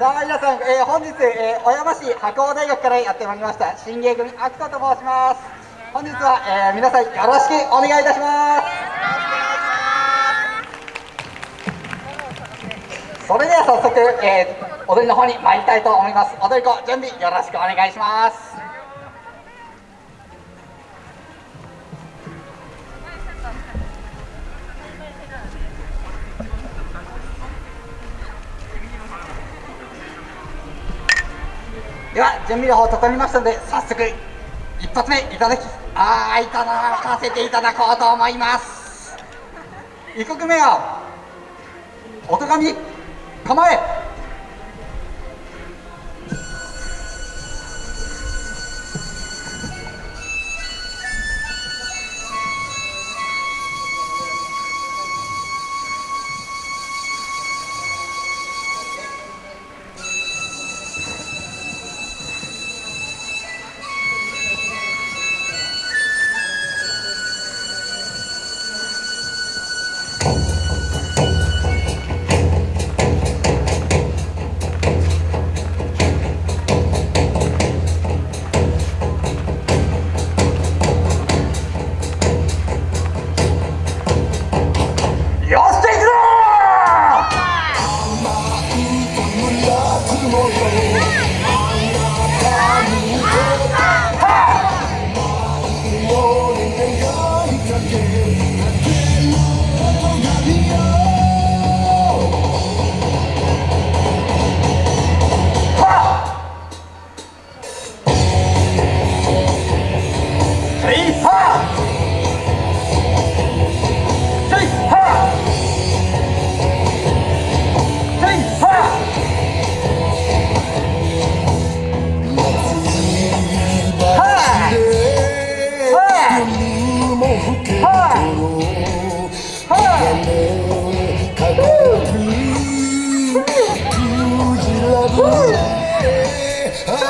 、さあ皆さんえー、小山市白鴎大学からやってまいりました新芸組秋田と申します。本日は、えー、皆さんよろしくお願いいたします。それでは早速、えー、踊りの方に参りたいと思います。踊り子準備よろしくお願いします。では準備の方整いましたので早速一発目いただきああいただかせていただこうと思います。1曲目は音神構え。Oh.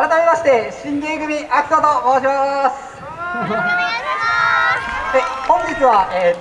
改めまして新芸組アキトと申します。で本日は、えー